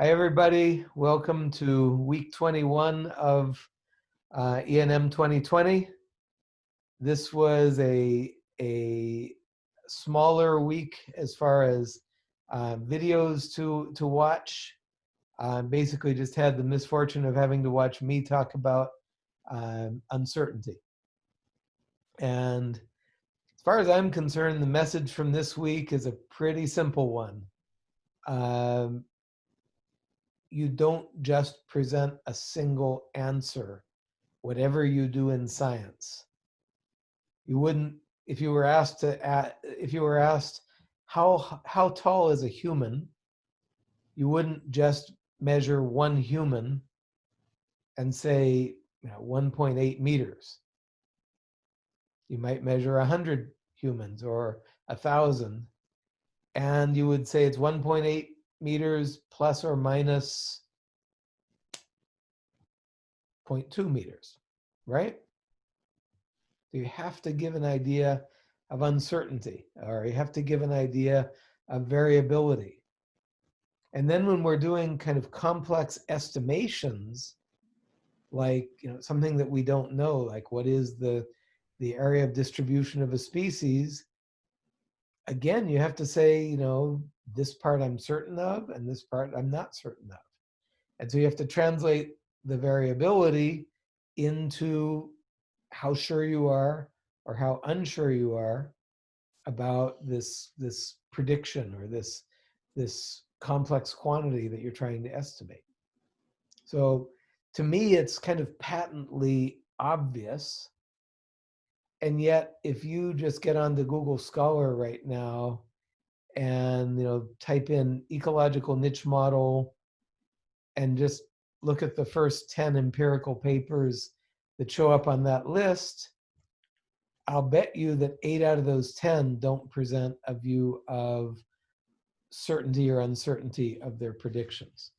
Hi, everybody. Welcome to week 21 of uh, ENM 2020. This was a, a smaller week as far as uh, videos to, to watch. Uh, basically just had the misfortune of having to watch me talk about um, uncertainty. And as far as I'm concerned, the message from this week is a pretty simple one. Um, you don't just present a single answer, whatever you do in science. You wouldn't, if you were asked to, if you were asked, how, how tall is a human, you wouldn't just measure one human and say, you know, 1.8 meters. You might measure 100 humans or a 1,000, and you would say it's 1.8 meters plus or minus 0.2 meters, right? So you have to give an idea of uncertainty, or you have to give an idea of variability. And then when we're doing kind of complex estimations, like you know something that we don't know, like what is the the area of distribution of a species, again, you have to say, you know, this part I'm certain of and this part I'm not certain of. And so you have to translate the variability into how sure you are or how unsure you are about this, this prediction or this, this complex quantity that you're trying to estimate. So to me, it's kind of patently obvious and yet if you just get onto google scholar right now and you know type in ecological niche model and just look at the first 10 empirical papers that show up on that list i'll bet you that eight out of those 10 don't present a view of certainty or uncertainty of their predictions.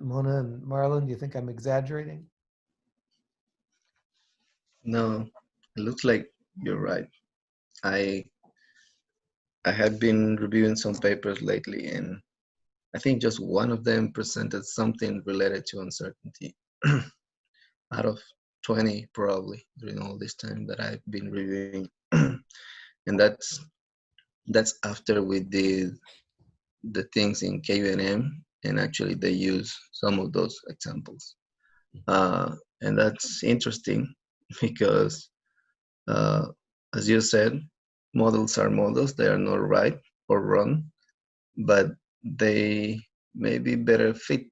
Mona and marlon do you think i'm exaggerating no, it looks like you're right. I I had been reviewing some papers lately, and I think just one of them presented something related to uncertainty. Out of 20, probably during all this time that I've been reviewing, and that's that's after we did the things in KUENM, and actually they use some of those examples, uh, and that's interesting because uh, as you said, models are models. They are not right or wrong, but they may be better fit.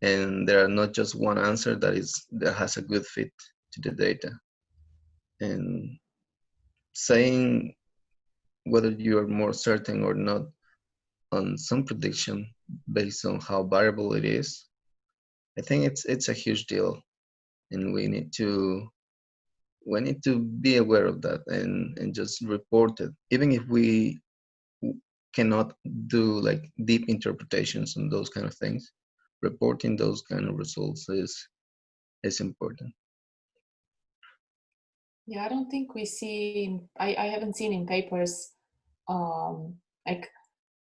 And there are not just one answer that is that has a good fit to the data. And saying whether you are more certain or not on some prediction based on how variable it is, I think it's it's a huge deal and we need to we need to be aware of that and and just report it. Even if we cannot do like deep interpretations and those kind of things reporting those kind of results is is important. Yeah i don't think we see i i haven't seen in papers um like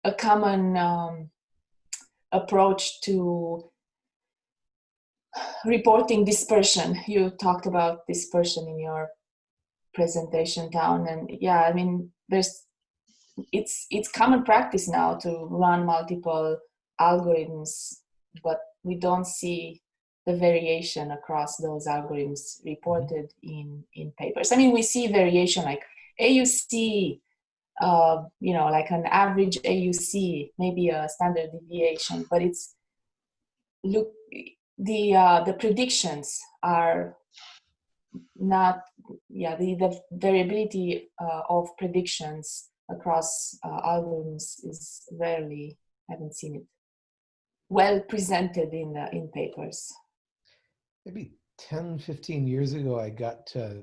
a common um approach to reporting dispersion. You talked about dispersion in your presentation Town and yeah, I mean, there's, it's, it's common practice now to run multiple algorithms, but we don't see the variation across those algorithms reported in, in papers. I mean, we see variation like AUC, uh, you know, like an average AUC, maybe a standard deviation, but it's look the uh, the predictions are not yeah the the variability uh, of predictions across uh, algorithms is rarely haven't seen it well presented in the in papers. Maybe 10 15 years ago i got to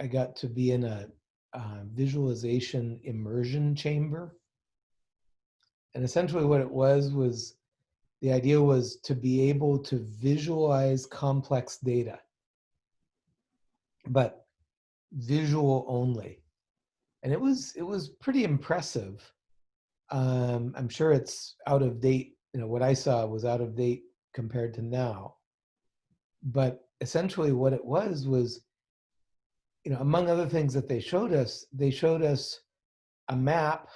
i got to be in a uh, visualization immersion chamber. And essentially what it was was the idea was to be able to visualize complex data, but visual only. And it was, it was pretty impressive Um, I'm sure it's out of date. You know, what I saw was out of date compared to now. But essentially, what it was was, you know, among other things that they showed us, they showed us a map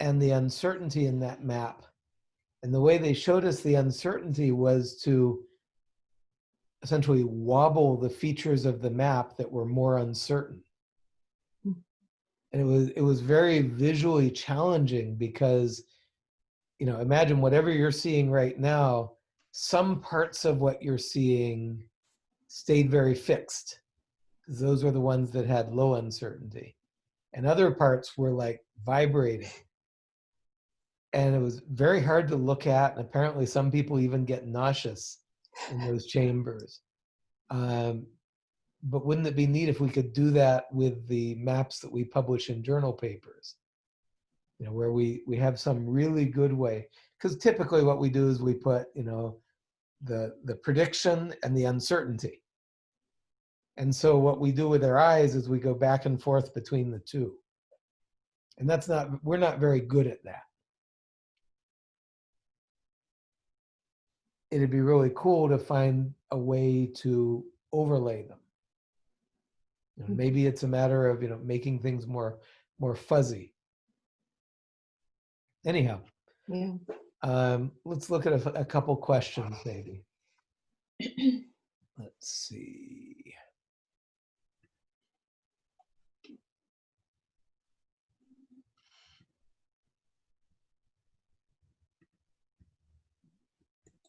and the uncertainty in that map. And the way they showed us the uncertainty was to essentially wobble the features of the map that were more uncertain. Hmm. And it was it was very visually challenging because you know, imagine whatever you're seeing right now, some parts of what you're seeing stayed very fixed. 'cause Those were the ones that had low uncertainty. And other parts were like vibrating. And it was very hard to look at. And apparently, some people even get nauseous in those chambers. Um, but wouldn't it be neat if we could do that with the maps that we publish in journal papers? You know, where we we have some really good way. Because typically, what we do is we put, you know, the the prediction and the uncertainty. And so what we do with our eyes is we go back and forth between the two. And that's not we're not very good at that. It'd be really cool to find a way to overlay them. You know, Mhm. maybe it's a matter of you know making things more more fuzzy. Anyhow, Yeah. um, let's look at a, a couple questions maybe. Let's see.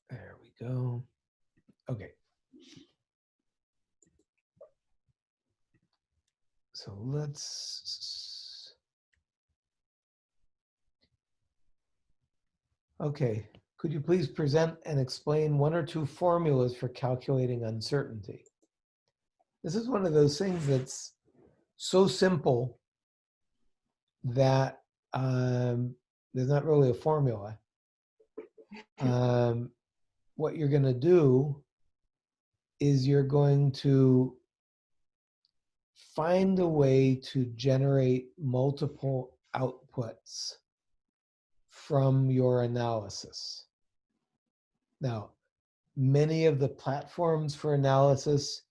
There we go. Okay. So let's. Okay, could you please present and explain one or two formulas for calculating uncertainty? This is one of those things that's so simple that um, there's not really a formula. Um, what you're going to do is you're going to find a way to generate multiple outputs from your analysis. Now, many of the platforms for analysis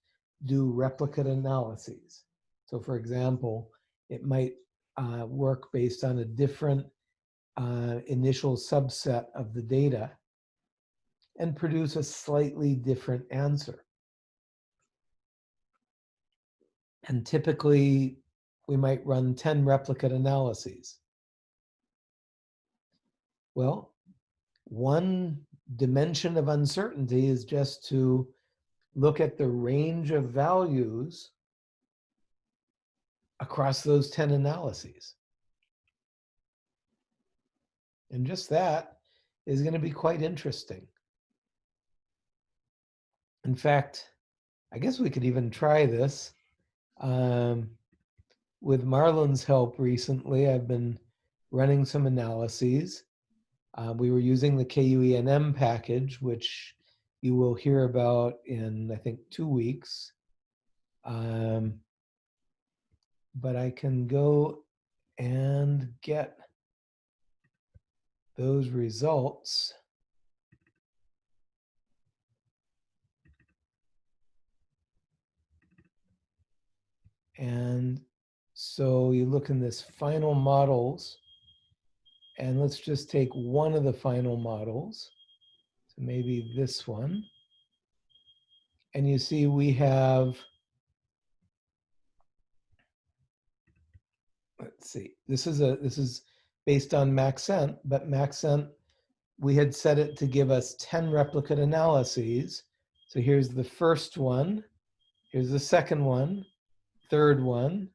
do replicate analyses. So, for example, it might uh, work based on a different uh, initial subset of the data and produce a slightly different answer. And typically, we might run 10 replicate analyses. Well, one dimension of uncertainty is just to look at the range of values across those 10 analyses. And just that is going to be quite interesting. In fact, I guess we could even try this. Um, with Marlon's help recently, I've been running some analyses. Uh, we were using the KUENM package, which you will hear about in, I think, two weeks. Um, but I can go and get those results. And so you look in this final models, and let's just take one of the final models. So maybe this one. And you see we have, let's see, this is a this is based on Maxent, but Maxent, we had set it to give us 10 replicate analyses. So here's the first one, here's the second one, third one,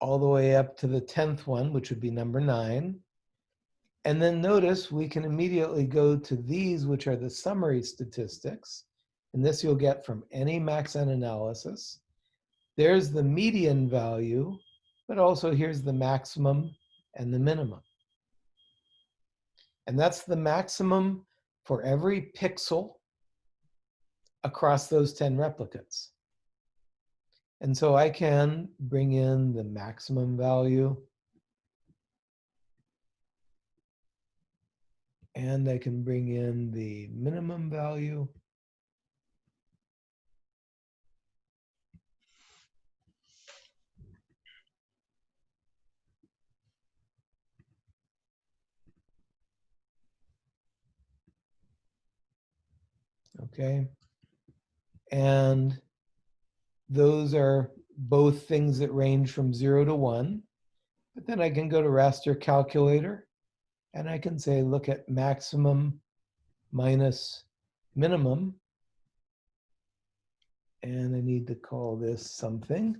all the way up to the 10th one, which would be number nine. And then notice we can immediately go to these, which are the summary statistics. And this you'll get from any Maxent analysis. There's the median value, but also here's the maximum and the minimum. And that's the maximum for every pixel across those 10 replicates. And so I can bring in the maximum value. And I can bring in the minimum value. Okay. And those are both things that range from zero to one. But then I can go to raster calculator and I can say, look at maximum minus minimum. And I need to call this something.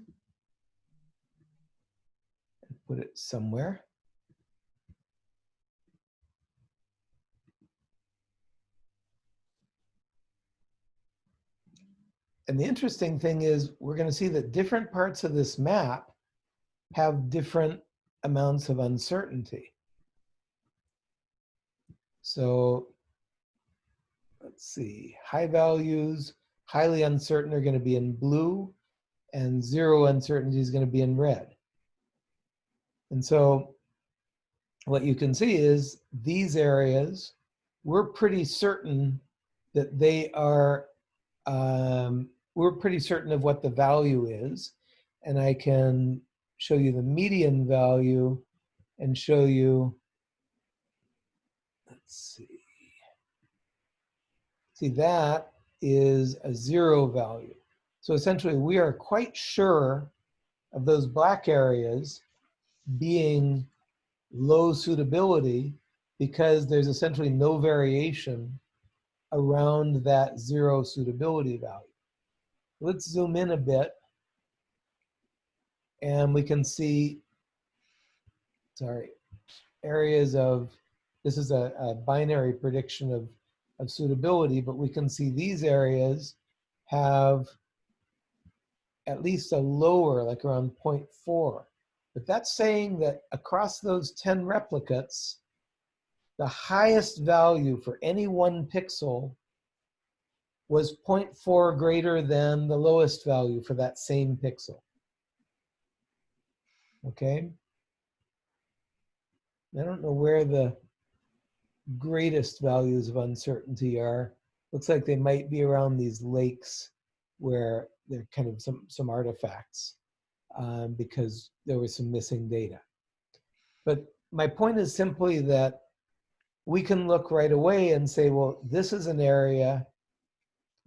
and Put it somewhere. And the interesting thing is we're going to see that different parts of this map have different amounts of uncertainty. So let's see, high values, highly uncertain are going to be in blue and zero uncertainty is going to be in red. And so what you can see is these areas, we're pretty certain that they are, um, we're pretty certain of what the value is. And I can show you the median value and show you, let's see. See, that is a zero value. So essentially we are quite sure of those black areas being low suitability because there's essentially no variation around that zero suitability value. Let's zoom in a bit and we can see, sorry, areas of, this is a, a binary prediction of, of suitability, but we can see these areas have at least a lower, like around 0.4. But that's saying that across those 10 replicates, the highest value for any one pixel was 0.4 greater than the lowest value for that same pixel. Okay? I don't know where the greatest values of uncertainty are. Looks like they might be around these lakes where they're kind of some, some artifacts um, because there was some missing data. But my point is simply that we can look right away and say, well, this is an area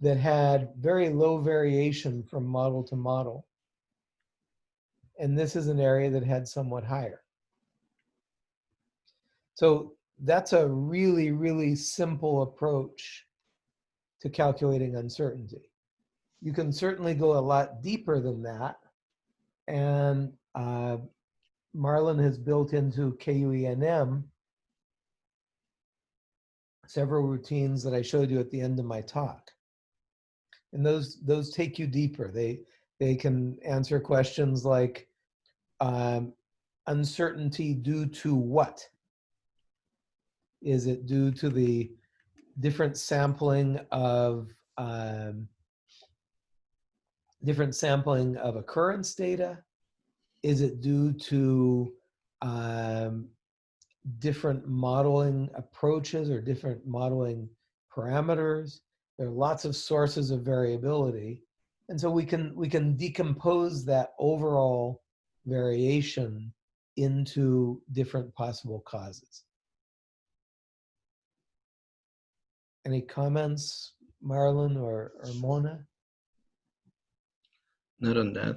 that had very low variation from model to model. And this is an area that had somewhat higher. So that's a really, really simple approach to calculating uncertainty. You can certainly go a lot deeper than that. And uh, Marlon has built into KUENM several routines that I showed you at the end of my talk. And those, those take you deeper. They, they can answer questions like um, uncertainty due to what? Is it due to the different sampling of um, different sampling of occurrence data? Is it due to um, different modeling approaches or different modeling parameters? There are lots of sources of variability. And so we can, we can decompose that overall variation into different possible causes. Any comments, Marlon or, or Mona? Not on that.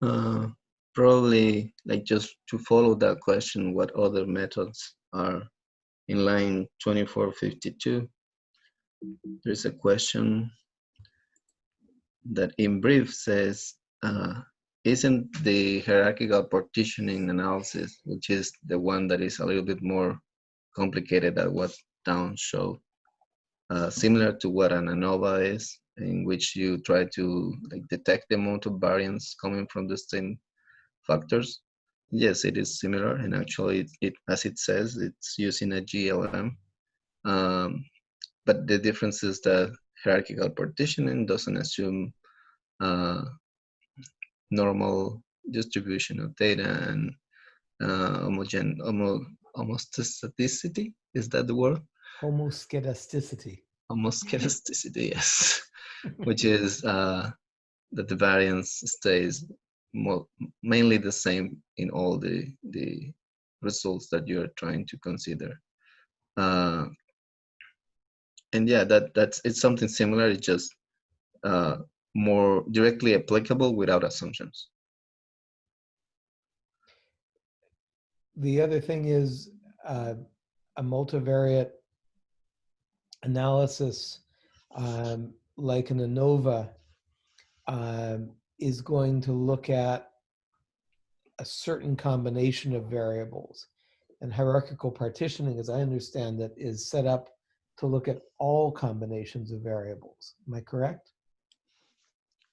Uh, probably like just to follow that question, what other methods are in line 2452? There's a question that in brief says, uh, isn't the hierarchical partitioning analysis, which is the one that is a little bit more complicated than what Town showed, uh, similar to what an ANOVA is, in which you try to like detect the amount of variance coming from the same factors. Yes, it is similar, and actually, it, it as it says, it's using a GLM. Um, but the difference is that hierarchical partitioning doesn't assume uh, normal distribution of data and uh, homogen homo, homostasticity Is that the word? Homoscedasticity. Homoscedasticity, yes, which is uh, that the variance stays mainly the same in all the the results that you're trying to consider. Uh, and yeah, that that's it's something similar. It's just uh, more directly applicable without assumptions. The other thing is uh, a multivariate analysis um, like an ANOVA um, is going to look at a certain combination of variables. And hierarchical partitioning, as I understand it, is set up to look at all combinations of variables. Am I correct?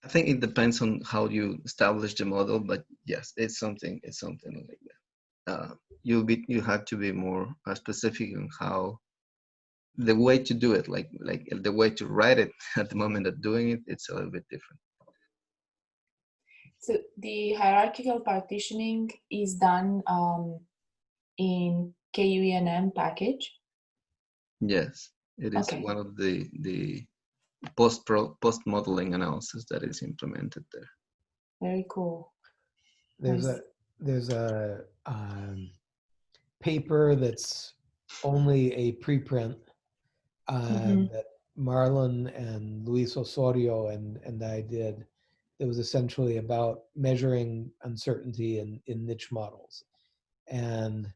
I think it depends on how you establish the model, but yes, it's something. It's something like that. Uh, you be you have to be more uh, specific on how the way to do it, like like the way to write it at the moment of doing it. It's a little bit different. So the hierarchical partitioning is done um, in KUENM package. Yes, it is Okay. one of the the post pro post modeling analysis that is implemented there. Very cool. There's Nice. a there's a um, paper that's only a preprint uh, Mhm. that Marlon and Luis Osorio and and I did. It was essentially about measuring uncertainty in in niche models, and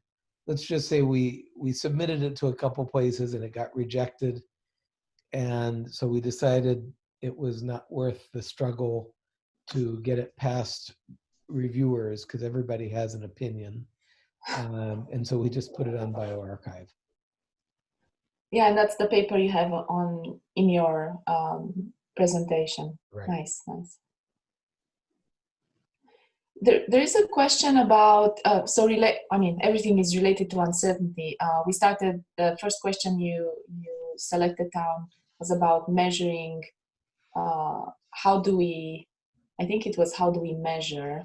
let's just say we we submitted it to a couple places and it got rejected, and so we decided it was not worth the struggle to get it past reviewers because everybody has an opinion. Um, and so we just put it on bioRxiv. Yeah, and that's the paper you have on in your um, presentation. Right. Nice, nice. There, there is a question about uh, so relate. I mean, everything is related to uncertainty. Uh, we started the first question you you selected Town was about measuring. Uh, how do we? I think it was how do we measure.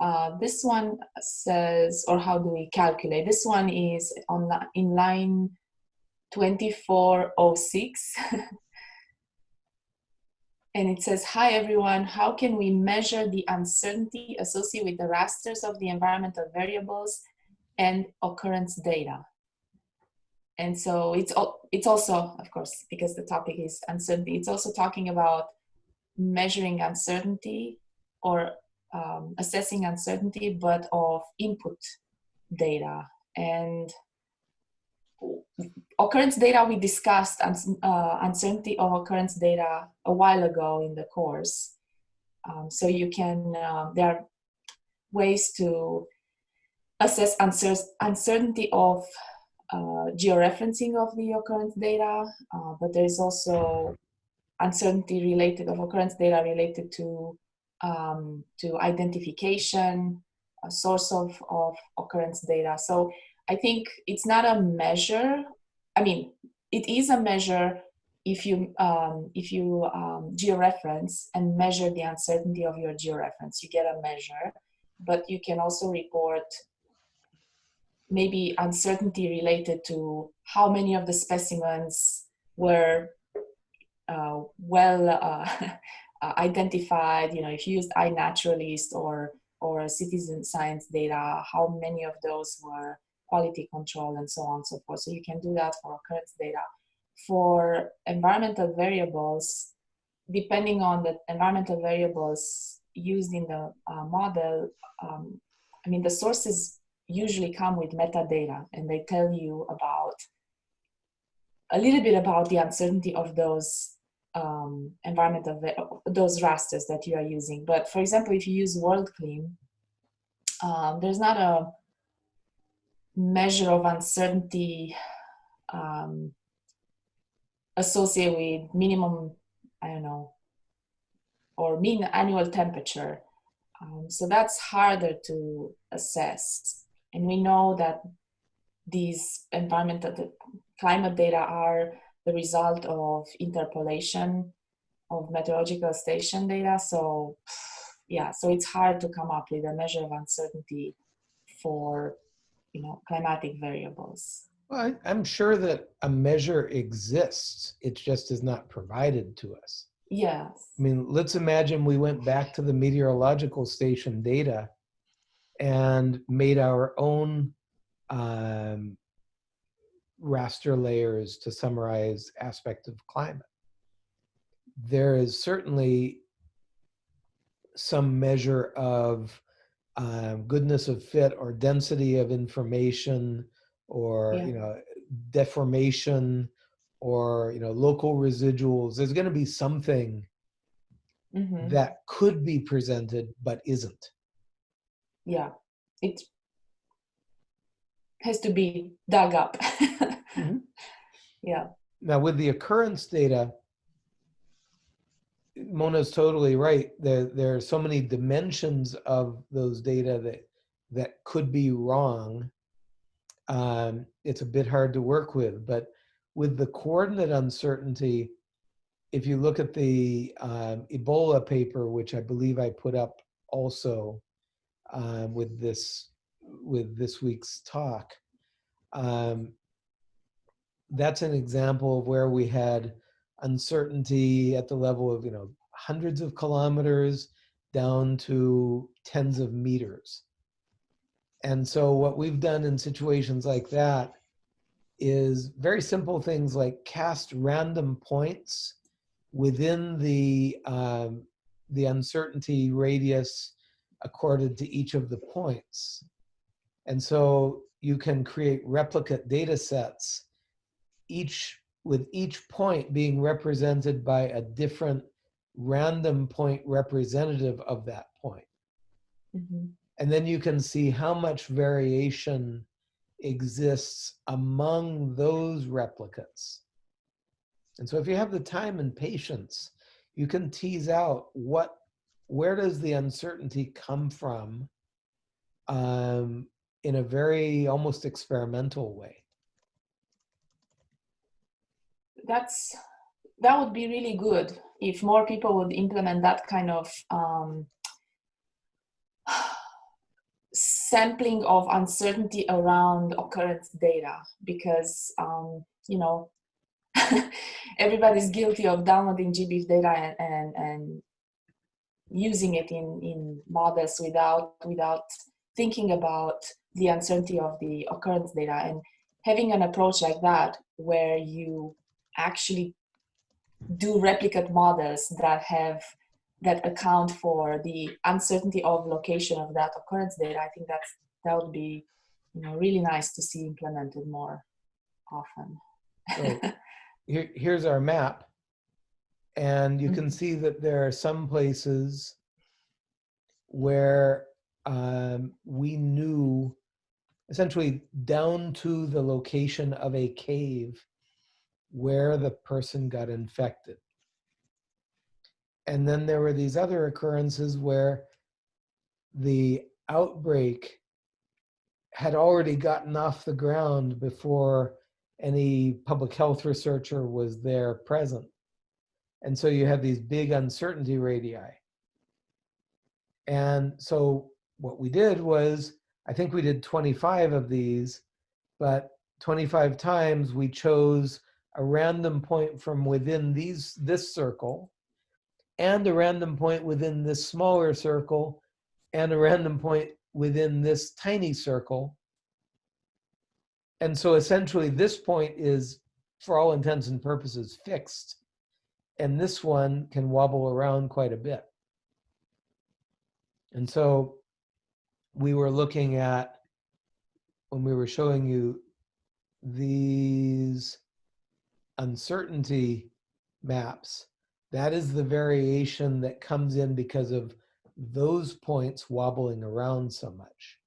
Uh, this one says, or how do we calculate? This one is on in line 2406 and it says hi everyone. How can we measure the uncertainty associated with the rasters of the environmental variables and occurrence data? And so it's it's also of course because the topic is uncertainty it's also talking about measuring uncertainty or um, assessing uncertainty but of input data. And occurrence data we discussed uh, uncertainty of occurrence data a while ago in the course um, so you can uh, there are ways to assess uncer- uncertainty of uh, georeferencing of the occurrence data uh, but there is also uncertainty related of occurrence data related to um, to identification a source of, of occurrence data so I think it's not a measure. I mean, it is a measure if you um, if you um, georeference and measure the uncertainty of your georeference, you get a measure. But you can also report maybe uncertainty related to how many of the specimens were uh, well uh, uh, identified. You know, if you used iNaturalist or or citizen science data, how many of those were quality control and so on and so forth. So you can do that for occurrence data. For environmental variables, depending on the environmental variables used in the uh, model, um, I mean, the sources usually come with metadata and they tell you about a little bit about the uncertainty of those um, environmental, those rasters that you are using. But for example, if you use WorldClim, um, there's not a measure of uncertainty um, associated with minimum, I don't know, or mean annual temperature. Um, so that's harder to assess. And we know that these environmental the climate data are the result of interpolation of meteorological station data. So yeah, so it's hard to come up with a measure of uncertainty for you know climatic variables Well, I, I'm sure that a measure exists. It just is not provided to us. Yes. I mean, let's imagine we went back to the meteorological station data and made our own um, raster layers to summarize aspect of climate. There is certainly some measure of um, goodness of fit or density of information or Yeah. you know deformation or you know local residuals there's going to be something hmm that could be presented but isn't Yeah. It has to be dug up. Mhm. Yeah. now with the occurrence data mona's totally right there there are so many dimensions of those data that that could be wrong. Um, it's a bit hard to work with but with the coordinate uncertainty if you look at the um, ebola paper which i believe i put up also uh, with this with this week's talk um, that's an example of where we had uncertainty at the level of you know hundreds of kilometers down to tens of meters. And so what we've done in situations like that is very simple things like cast random points within the um, the uncertainty radius accorded to each of the points. And so you can create replicate data sets each with each point being represented by a different random point representative of that point. hmm And then you can see how much variation exists among those replicates. And so if you have the time and patience, you can tease out what, where does the uncertainty come from um, in a very almost experimental way. That's that would be really good if more people would implement that kind of um, sampling of uncertainty around occurrence data because um, you know everybody's guilty of downloading GBIF data and, and, and using it in, in models without without thinking about the uncertainty of the occurrence data. And having an approach like that where you actually do replicate models that have that account for the uncertainty of location of that occurrence data i think that's that would be you know really nice to see implemented more often So here, here's our map. And you can see that there are some places where um, we knew essentially down to the location of a cave where the person got infected. And then there were these other occurrences where the outbreak had already gotten off the ground before any public health researcher was there present. And so you have these big uncertainty radii. And so what we did was, I think we did 25 of these, but 25 times we chose a random point from within these this circle and a random point within this smaller circle and a random point within this tiny circle. And so essentially this point is, for all intents and purposes, fixed. And this one can wobble around quite a bit. And so we were looking at, when we were showing you these uncertainty maps, that is the variation that comes in because of those points wobbling around so much.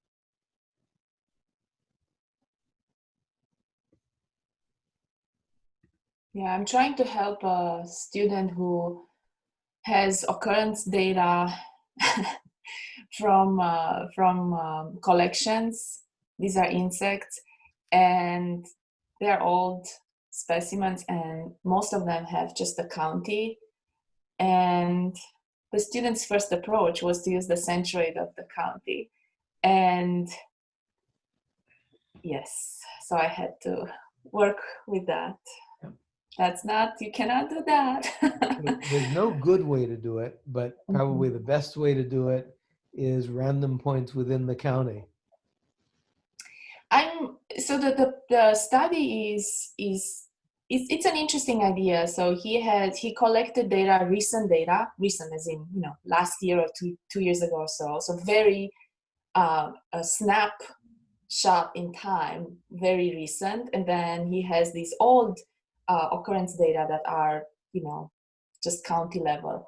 Yeah, I'm trying to help a student who has occurrence data from uh, from um, collections. These are insects, and they're old specimens, and most of them have just the county. And the student's first approach was to use the centroid of the county, and yes, so I had to work with that. That's not, you cannot do that. There's no good way to do it, but probably Mm-hmm. the best way to do it is random points within the county. I'm so the, the the study is is it's, it's an interesting idea. So he had he collected data, recent data, recent as in you know last year or two two years ago or so. So very uh, a snapshot in time, very recent, and then he has these old uh, occurrence data that are you know just county level.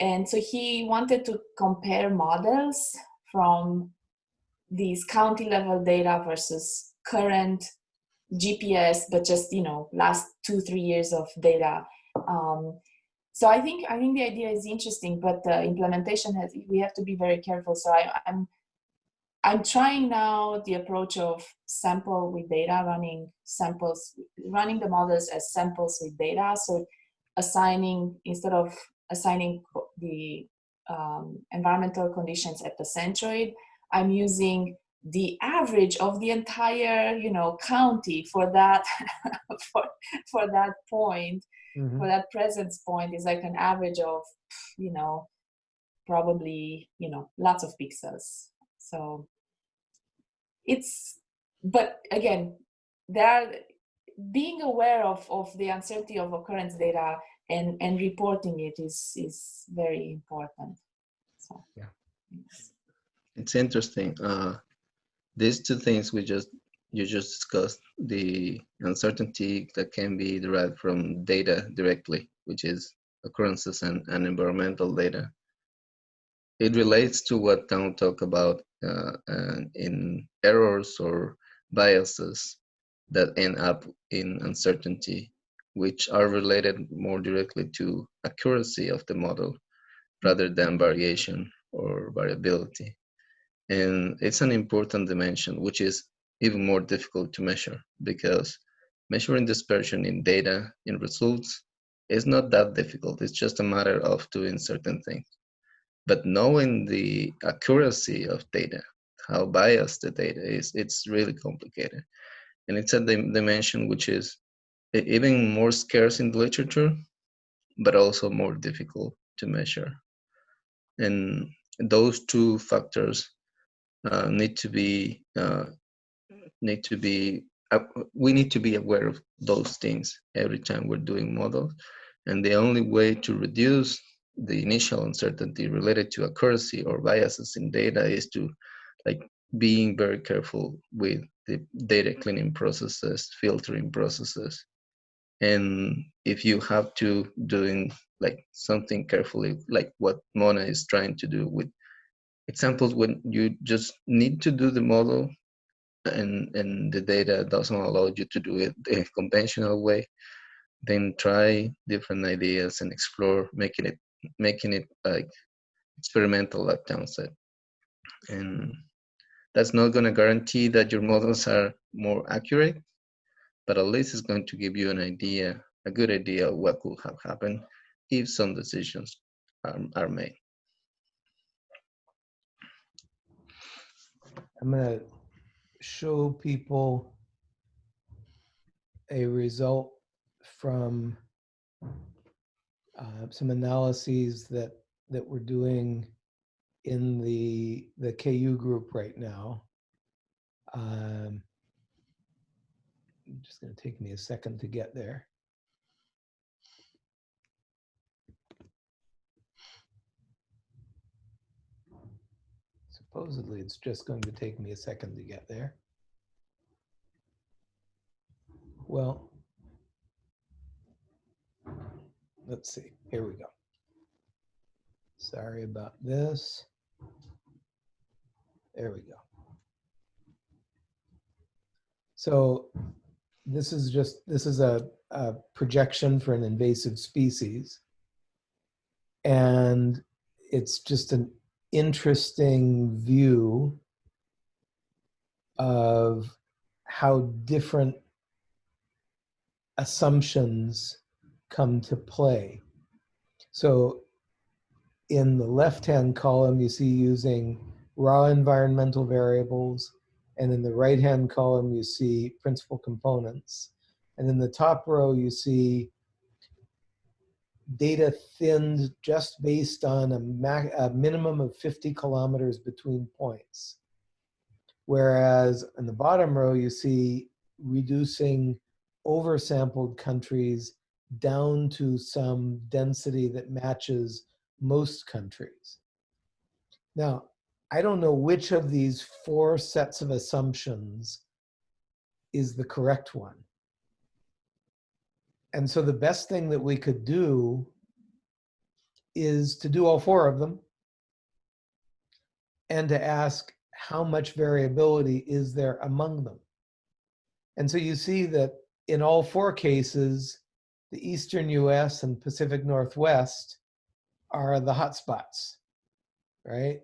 And so he wanted to compare models from these county level data versus current GPS, but just you know last two three years of data. Um, so I think I think the idea is interesting, but the implementation has we have to be very careful. So I, I'm I'm trying now the approach of sample with data, running samples, running the models as samples with data. So assigning instead of assigning the um, environmental conditions at the centroid, I'm using the average of the entire, you know, county for that for for that point, Mhm. for that presence point is like an average of, you know, probably, you know, lots of pixels. So it's but again, there being aware of, of the uncertainty of occurrence data and, and reporting it is is very important. So Yeah. It's interesting. Uh, these two things we just you just discussed the uncertainty that can be derived from data directly, which is occurrences and, and environmental data. It relates to what Tom talked about uh, and in errors or biases that end up in uncertainty, which are related more directly to accuracy of the model rather than variation or variability. And it's an important dimension, which is even more difficult to measure because measuring dispersion in data, in results, is not that difficult. It's just a matter of doing certain things. But knowing the accuracy of data, how biased the data is, it's really complicated. And it's a dim- dimension which is even more scarce in the literature, but also more difficult to measure. And those two factors uh, need to be uh, need to be uh, we need to be aware of those things every time we're doing models. And the only way to reduce the initial uncertainty related to accuracy or biases in data is to like being very careful with the data cleaning processes filtering processes. And if you have to doing like something carefully like what mona is trying to do with examples when you just need to do the model and and the data doesn't allow you to do it the conventional way then try different ideas and explore making it making it like experimental like Tom said and that's not going to guarantee that your models are more accurate but at least it's going to give you an idea a good idea of what could have happened if some decisions are, are made I'm going to show people a result from uh, some analyses that that we're doing in the the KU group right now. Um, just going to take me a second to get there. Supposedly, it's just going to take me a second to get there. Well, let's see. Here we go. Sorry about this. There we go. So this is just, this is a, a projection for an invasive species. And it's just an interesting view of how different assumptions come to play. So in the left-hand column, you see using raw environmental variables And in the right-hand column, you see principal components. And in the top row, you see data thinned just based on a, a minimum of 50 kilometers between points. Whereas in the bottom row, you see reducing oversampled countries down to some density that matches most countries. Now, I don't know which of these four sets of assumptions is the correct one. And so the best thing that we could do is to do all four of them and to ask how much variability is there among them. And so you see that in all four cases, the eastern US and Pacific Northwest are the hotspots, right?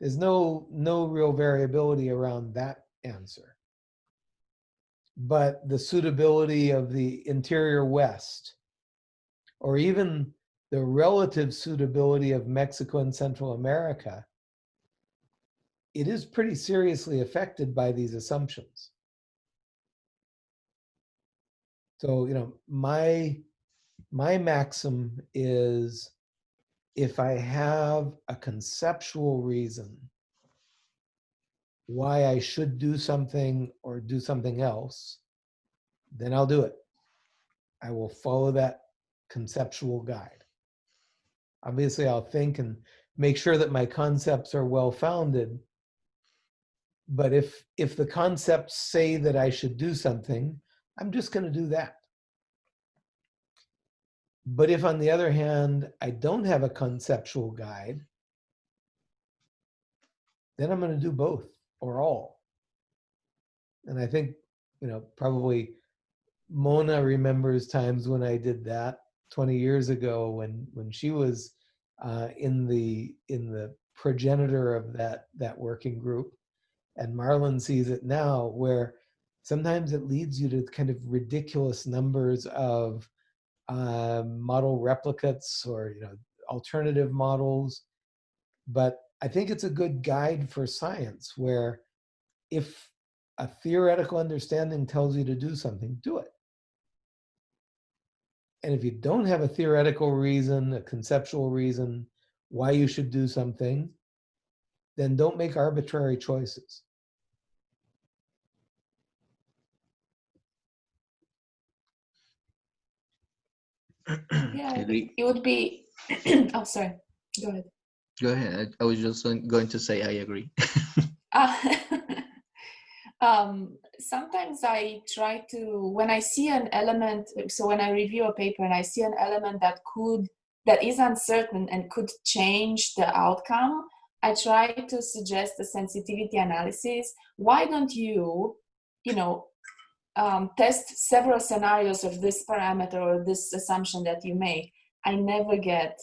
There's no, no real variability around that answer. But the suitability of the interior West, or even the relative suitability of Mexico and Central America, it is pretty seriously affected by these assumptions. So, you know, my my maxim is if I have a conceptual reason why I should do something or do something else, then I'll do it. I will follow that conceptual guide. Obviously, I'll think and make sure that my concepts are well founded. But if if the concepts say that I should do something, I'm just going to do that. But if, on the other hand, I don't have a conceptual guide, then I'm going to do both or all. And I think, you know, probably Mona remembers times when I did that 20 years ago when when she was uh, in the in the progenitor of that that working group, and Marlon sees it now where sometimes it leads you to kind of ridiculous numbers of uh, model replicates or you know alternative models but i think it's a good guide for science where if a theoretical understanding tells you to do something do it and if you don't have a theoretical reason a conceptual reason why you should do something then don't make arbitrary choices Yeah, it would be. oh, sorry. Go ahead. Go ahead. I was just going to say I agree. Uh, um, sometimes I try to, when I see an element, so when I review a paper and I see an element that could, that is uncertain and could change the outcome, I try to suggest a sensitivity analysis. Why don't you, you know, um, test several scenarios of this parameter or this assumption that you make? I never get,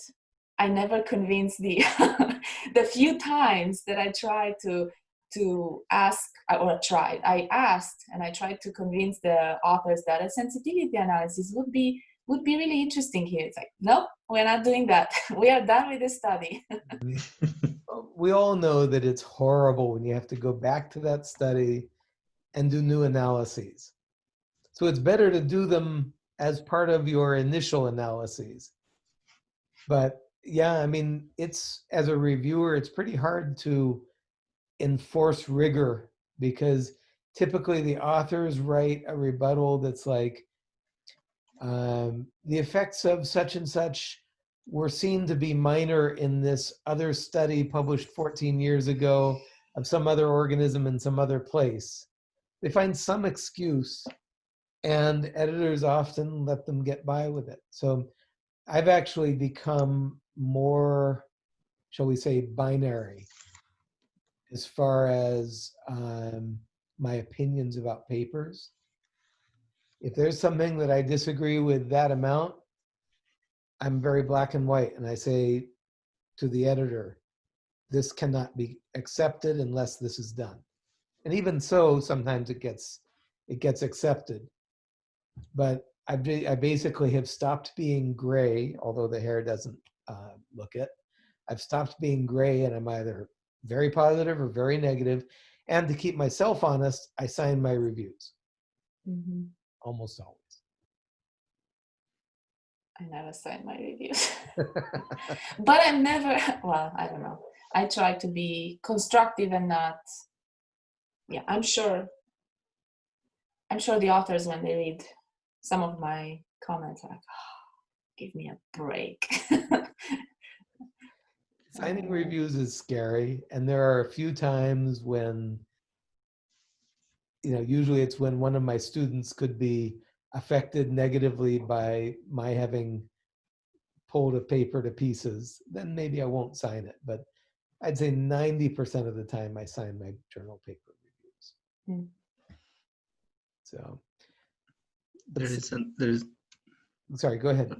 I never convinced the, the few times that I tried to to ask or tried i asked and i tried to convince the authors that a sensitivity analysis would be would be really interesting here. It's like nope we're not doing that. We are done with the study. We all know that it's horrible when you have to go back to that study and do new analyses. So it's better to do them as part of your initial analyses. But yeah i mean it's as a reviewer it's pretty hard to enforce rigor because typically the authors write a rebuttal that's like um, the effects of such and such were seen to be minor in this other study published 14 years ago of some other organism in some other place. They find some excuse and editors often let them get by with it. So I've actually become more, shall we say, binary as far as um, my opinions about papers. If there's something that I disagree with that amount, I'm very black and white, and I say to the editor, this cannot be accepted unless this is done. And even so, sometimes it gets it gets accepted. But I, I basically have stopped being gray, although the hair doesn't uh, look it. I've stopped being gray, and I'm either very positive or very negative. And to keep myself honest, I sign my reviews hmm almost always. I never sign my reviews. but I'm never, well, I don't know. I try to be constructive and not, yeah, I'm sure, I'm sure the authors, when they read some of my comments, are like, oh, give me a break. Signing reviews is scary, and there are a few times when, you know, usually it's when one of my students could be affected negatively by my having pulled a paper to pieces, then maybe I won't sign it. But I'd say 90% of the time I sign my journal paper reviews. Hmm. So, but There an, there is. sorry, go ahead.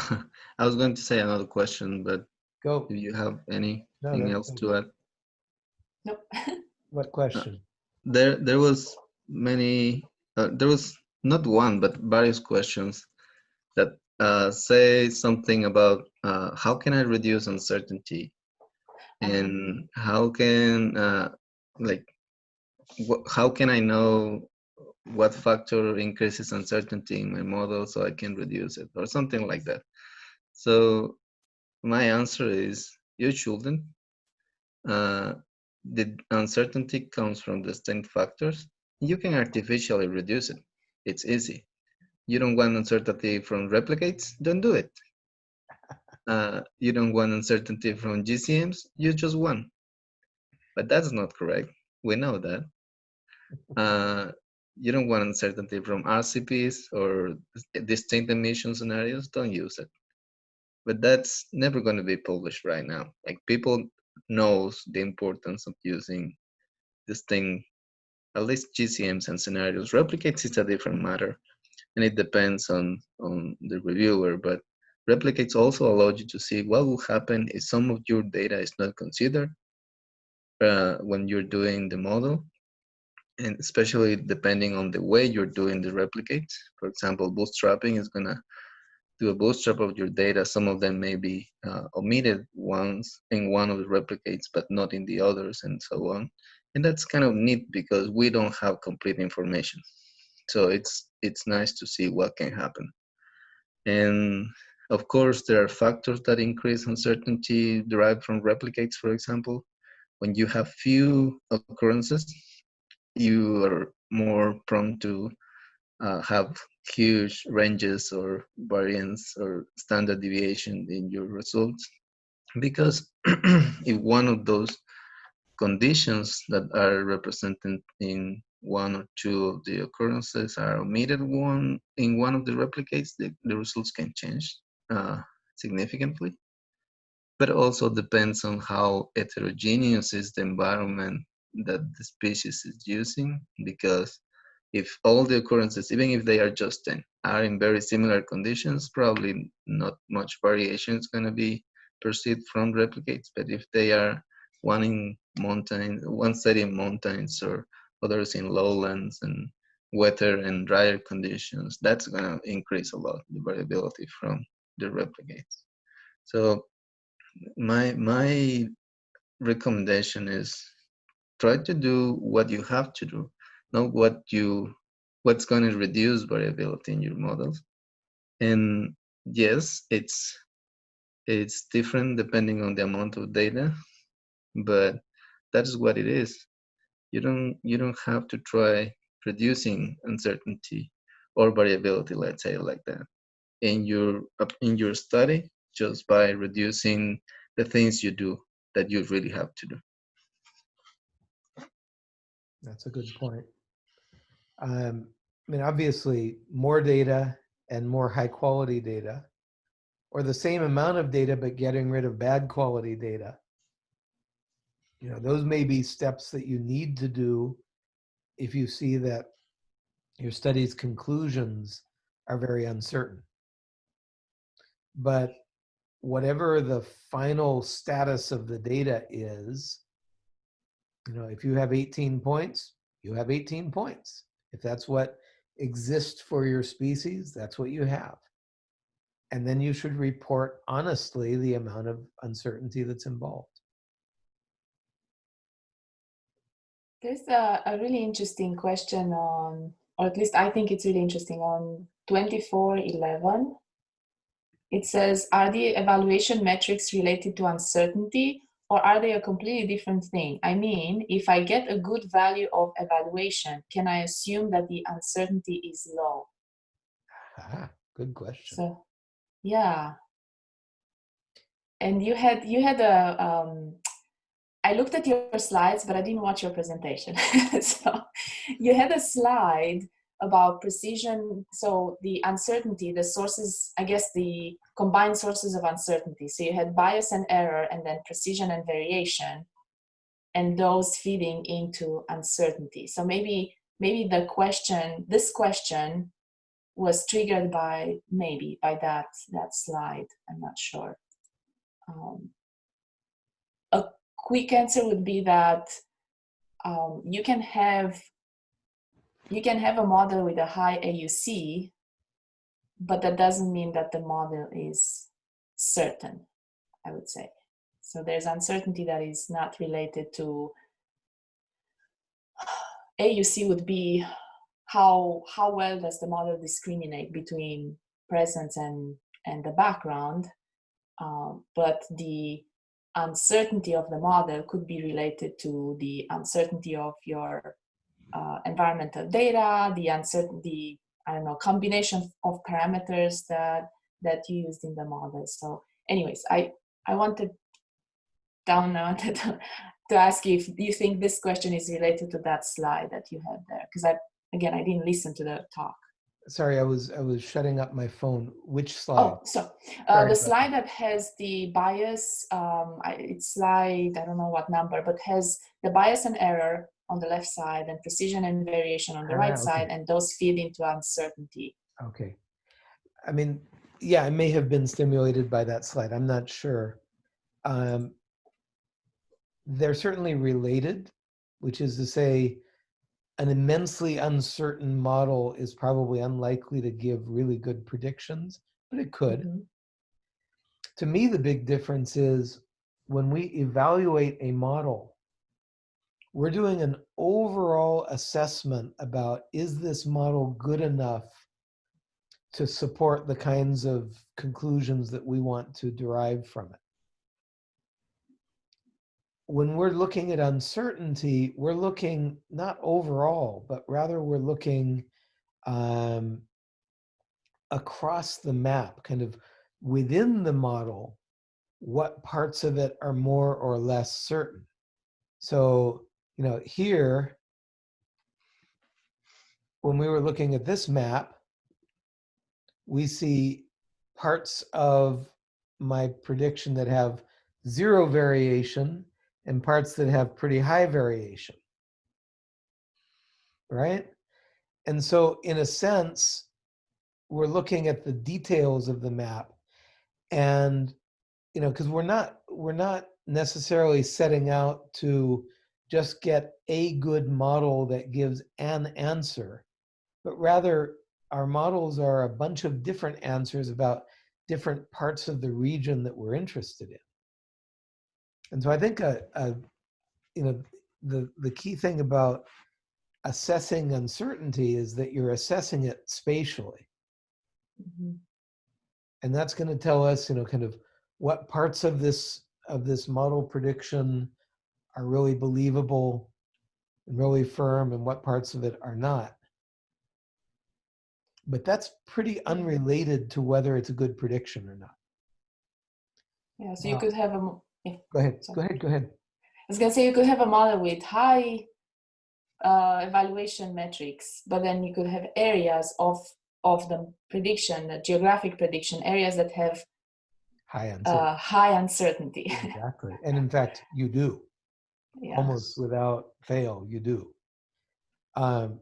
I was going to say another question, but Go. if you have anything that's else to add, nope. What question? there there was many. Uh, there was not one, but various questions that uh, say something about uh, how can I reduce uncertainty, Uh-huh. and how can uh, like wh- how can I know what factor increases uncertainty in my model so I can reduce it or something like that. So my answer is you shouldn't. Uh, the uncertainty comes from distinct factors. You can artificially reduce it. It's easy. You don't want uncertainty from replicates? Don't do it. Uh, you don't want uncertainty from GCMs? Use just one. But that's not correct. We know that. Uh, you don't want uncertainty from RCPs or distinct emission scenarios? Don't use it. But that's never going to be published right now. Like people knows the importance of using this thing at least GCMs and scenarios. Replicates is a different matter, and it depends on on the reviewer. But replicates also allow you to see what will happen if some of your data is not considered uh, when you're doing the model, and especially depending on the way you're doing the replicates. For example, bootstrapping is gonna do a bootstrap of your data. Some of them may be uh, omitted ones in one of the replicates, but not in the others, and so on. And that's kind of neat because we don't have complete information. So it's it's nice to see what can happen. And of course, there are factors that increase uncertainty derived from replicates, for example. When you have few occurrences, you are more prone to uh, have huge ranges or variance or standard deviation in your results. Because if one of those conditions that are represented in one or two of the occurrences are omitted one in one of the replicates, the, the results can change uh, significantly. But also depends on how heterogeneous is the environment that the species is using, because if all the occurrences, even if they are just 10, are in very similar conditions, probably not much variation is going to be perceived from replicates. But if they are one in mountains, one set in mountains or others in lowlands and wetter and drier conditions, that's going to increase a lot the variability from the replicates. So my my recommendation is try to do what you have to do, not what you what's going to reduce variability in your models. And yes, it's it's different depending on the amount of data, but that is what it is. You don't you don't have to try reducing uncertainty or variability, let's say like that, in your in your study just by reducing the things you do that you really have to do. That's a good point. Um, I mean, obviously, more data and more high quality data, or the same amount of data, but getting rid of bad quality data. You know, those may be steps that you need to do if you see that your study's conclusions are very uncertain. But whatever the final status of the data is, you know, if you have 18 points, you have 18 points. If that's what exists for your species, that's what you have. And then you should report honestly the amount of uncertainty that's involved. There's a, a really interesting question on, or at least I think it's really interesting on 2411. It says, are the evaluation metrics related to uncertainty or are they a completely different thing? I mean, if I get a good value of evaluation, can I assume that the uncertainty is low? Ah, good question. So, yeah. And you had you had a um, I looked at your slides, but I didn't watch your presentation. so you had a slide about precision. So the uncertainty, the sources, I guess the combined sources of uncertainty. So you had bias and error, and then precision and variation, and those feeding into uncertainty. So maybe maybe the question, this question, was triggered by maybe by that that slide. I'm not sure. Um, a quick answer would be that um, you can have you can have a model with a high AUC, but that doesn't mean that the model is certain, I would say. So there's uncertainty that is not related to AUC would be how how well does the model discriminate between presence and and the background um, but the uncertainty of the model could be related to the uncertainty of your uh, environmental data the uncertainty i don't know combination of parameters that that you used in the model so anyways i i wanted down wanted to, to ask you if you think this question is related to that slide that you had there because i again, I didn't listen to the talk. Sorry, I was I was shutting up my phone. Which slide? Oh, so uh, the slide that has the bias, um, I, it's slide, I don't know what number, but has the bias and error on the left side and precision and variation on the Ah, right okay. side, and those feed into uncertainty. Okay. I mean, yeah, I may have been stimulated by that slide. I'm not sure. Um, they're certainly related, which is to say, an immensely uncertain model is probably unlikely to give really good predictions, but it could. Mhm. To me, the big difference is when we evaluate a model, we're doing an overall assessment about is this model good enough to support the kinds of conclusions that we want to derive from it. When we're looking at uncertainty, we're looking not overall, but rather we're looking um, across the map, kind of within the model, what parts of it are more or less certain. So, you know, here, when we were looking at this map, we see parts of my prediction that have zero variation and parts that have pretty high variation. Right? And so, in a sense, we're looking at the details of the map and you know because we're not we're not necessarily setting out to just get a good model that gives an answer but rather our models are a bunch of different answers about different parts of the region that we're interested in and so i think a, a you know the the key thing about assessing uncertainty is that you're assessing it spatially Mhm. and that's going to tell us you know kind of what parts of this of this model prediction are really believable and really firm and what parts of it are not but that's pretty unrelated to whether it's a good prediction or not Yeah, so you Wow. could have a. yeah. go ahead go ahead go ahead I was gonna say you could have a model with high uh, evaluation metrics, but then you could have areas of of the prediction, the geographic prediction, areas that have high uh, high uncertainty. exactly and in fact you do yeah. almost without fail you do um,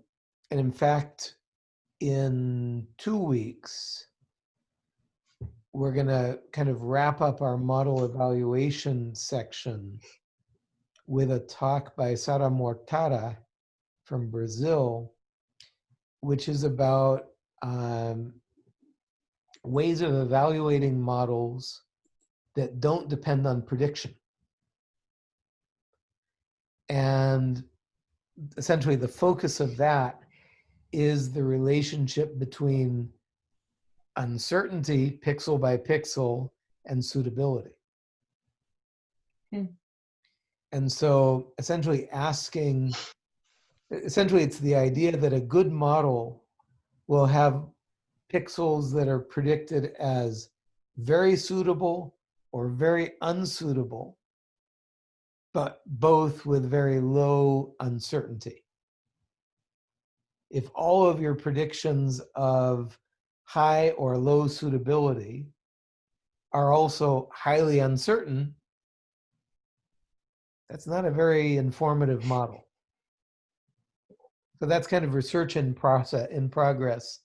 and in fact in two weeks we're going to kind of wrap up our model evaluation section with a talk by Sara Mortara from Brazil, which is about um, ways of evaluating models that don't depend on prediction. And essentially the focus of that is the relationship between uncertainty, pixel by pixel, and suitability. Hmm. And so essentially asking, essentially it's the idea that a good model will have pixels that are predicted as very suitable or very unsuitable, but both with very low uncertainty. If all of your predictions of high or low suitability are also highly uncertain, that's not a very informative model. So that's kind of research in process in progress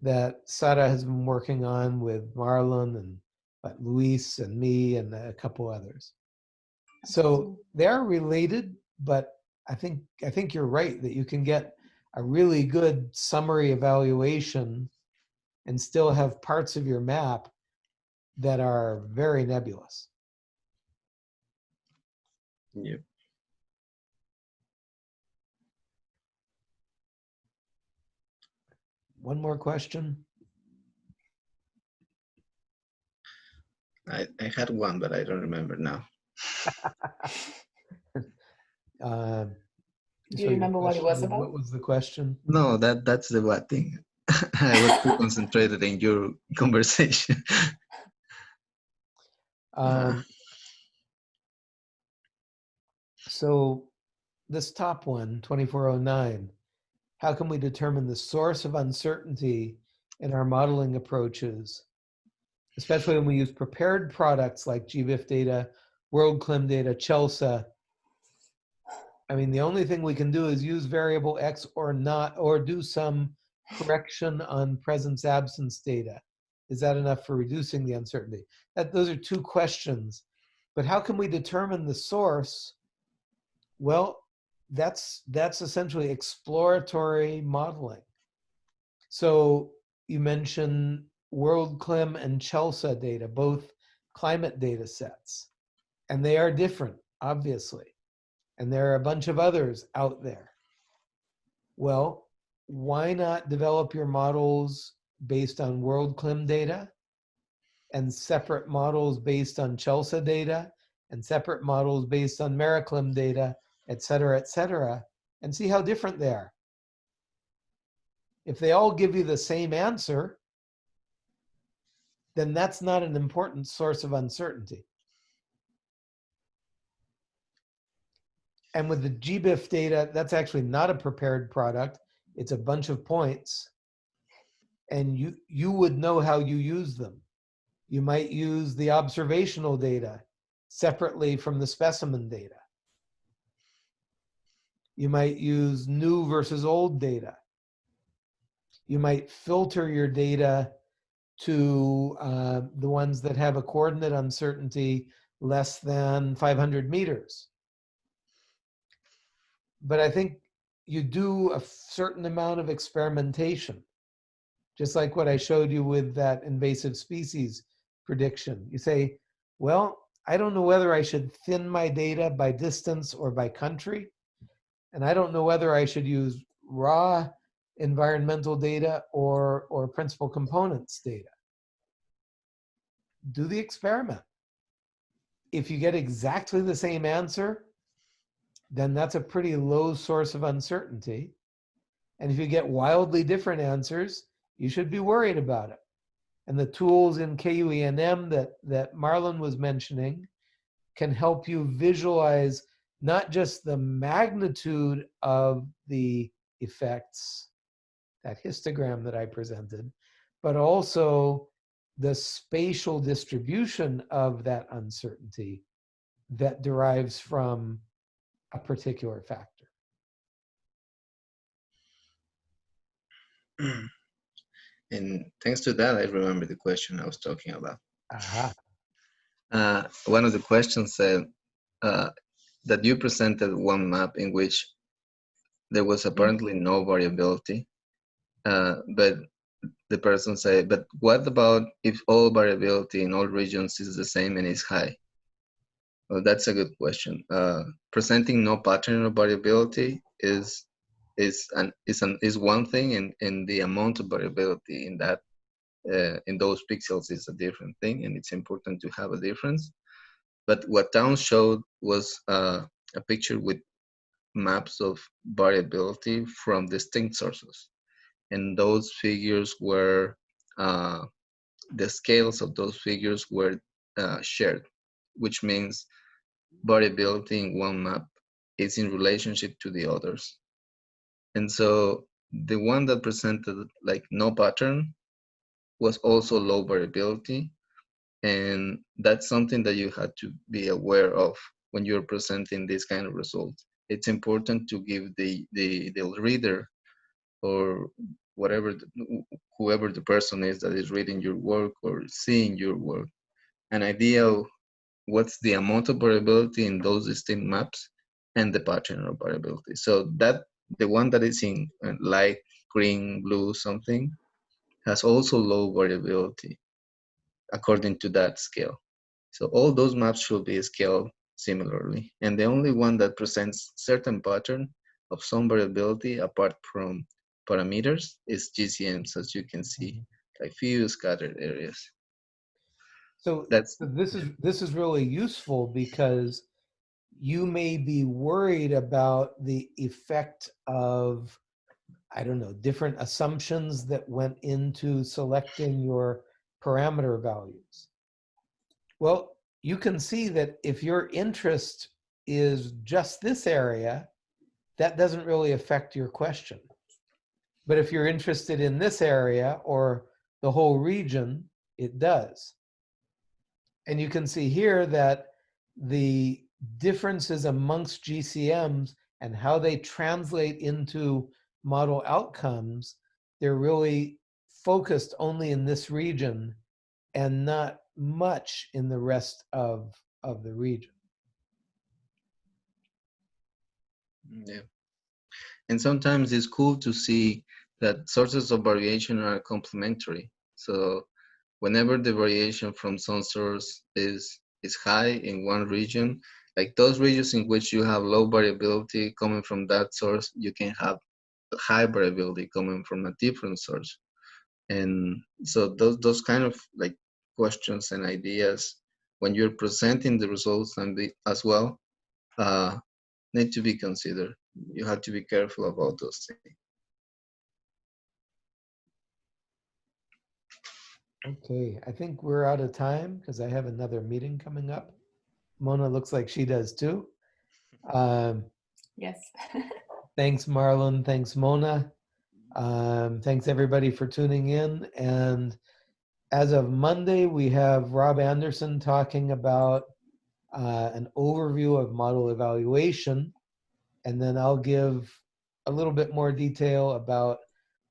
that Sara has been working on with Marlon and Luis and me and a couple others. So they are related, but I think I think you're right that you can get a really good summary evaluation and still have parts of your map that are very nebulous. Yep. One more question. I, I had one, but I don't remember now. Uh, Do you your remember what it was about? What was the question? No, that that's the bad thing. I was too concentrated in your conversation. Um, so this top one, 2409, how can we determine the source of uncertainty in our modeling approaches, especially when we use prepared products like GBIF data, WorldClim data, CHELSA? I mean, the only thing we can do is use variable X or not, or do some correction on presence absence data. Is that enough for reducing the uncertainty? That, those are two questions. But how can we determine the source? Well, that's, that's essentially exploratory modeling. So you mentioned WorldClim and CHELSA data, both climate data sets. And they are different, obviously. And there are a bunch of others out there. Well, why not develop your models based on World WorldClim data and separate models based on CHELSA data and separate models based on MERRAclim data, et cetera, et cetera, and see how different they are. If they all give you the same answer, then that's not an important source of uncertainty. And with the GBIF data, that's actually not a prepared product. It's a bunch of points. And you, you would know how you use them. You might use the observational data separately from the specimen data. You might use new versus old data. You might filter your data to uh, the ones that have a coordinate uncertainty less than 500 meters. But I think you do a certain amount of experimentation, just like what I showed you with that invasive species prediction. You say, well, I don't know whether I should thin my data by distance or by country. And I don't know whether I should use raw environmental data or, or principal components data. Do the experiment. If you get exactly the same answer, then that's a pretty low source of uncertainty. And if you get wildly different answers, you should be worried about it. And the tools in KUENM that, that Marlon was mentioning can help you visualize not just the magnitude of the effects, that histogram that I presented, but also the spatial distribution of that uncertainty that derives from a particular factor. and thanks to that, I remember the question I was talking about. Aha. Uh, one of the questions said uh, that you presented one map in which there was apparently no variability, uh, but the person said, but what about if all variability in all regions is the same and is high? Well, that's a good question. Uh, presenting no pattern of variability is is an is an is one thing, and and the amount of variability in that uh, in those pixels is a different thing, and it's important to have a difference. But what Towns showed was uh, a picture with maps of variability from distinct sources, and those figures were uh, the scales of those figures were uh, shared, which means variability in one map is in relationship to the others. And so the one that presented like no pattern was also low variability. And that's something that you had to be aware of when you're presenting this kind of results. It's important to give the, the, the reader or whatever, the, whoever the person is that is reading your work or seeing your work, an idea of what's the amount of variability in those distinct maps and the pattern of variability. So that the one that is in uh, light green, blue, something has also low variability according to that scale. So all those maps should be scaled similarly. And the only one that presents certain pattern of some variability apart from parameters is GCMs, as you can see, like few scattered areas. So That's this is this is really useful because you may be worried about the effect of i don't know different assumptions that went into selecting your parameter values. Well you can see that if your interest is just this area that doesn't really affect your question. But if you're interested in this area or the whole region it does and you can see here that the differences amongst GCMs and how they translate into model outcomes, they're really focused only in this region and not much in the rest of, of the region. Mm, yeah. And sometimes it's cool to see that sources of variation are complementary. So whenever the variation from some source is is high in one region, like those regions in which you have low variability coming from that source, you can have high variability coming from a different source. And so those those kind of like questions and ideas when you're presenting the results and the, as well uh, need to be considered. You have to be careful about those things. Okay, I think we're out of time because I have another meeting coming up. Mona looks like she does too. Um, Yes. thanks, Marlon. Thanks, Mona. Um, thanks, everybody, for tuning in. And as of Monday, we have Rob Anderson talking about uh, an overview of model evaluation. And then I'll give a little bit more detail about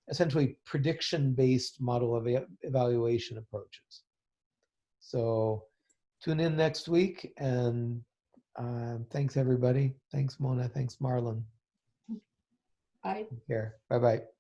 essentially prediction-based model eva- evaluation approaches. So tune in next week and uh, thanks everybody. Thanks Mona, thanks Marlon. Bye. Take care. Bye-bye.